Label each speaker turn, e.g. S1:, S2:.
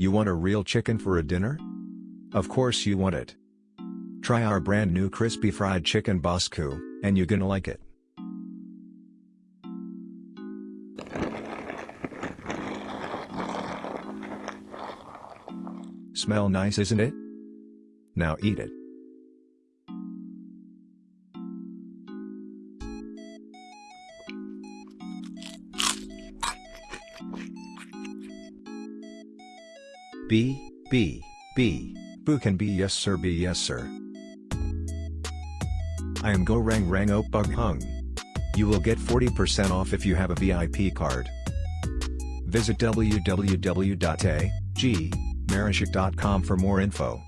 S1: You want a real chicken for a dinner? Of course you want it. Try our brand new crispy fried chicken Bosku, and you're gonna like it. Smell nice isn't it? Now eat it. B, B, B, Boo can be yes sir be yes sir. I am Go Rang Rang Op Bug Hung. You will get 40% off if you have a VIP card. Visit www.agmarashik.com for more info.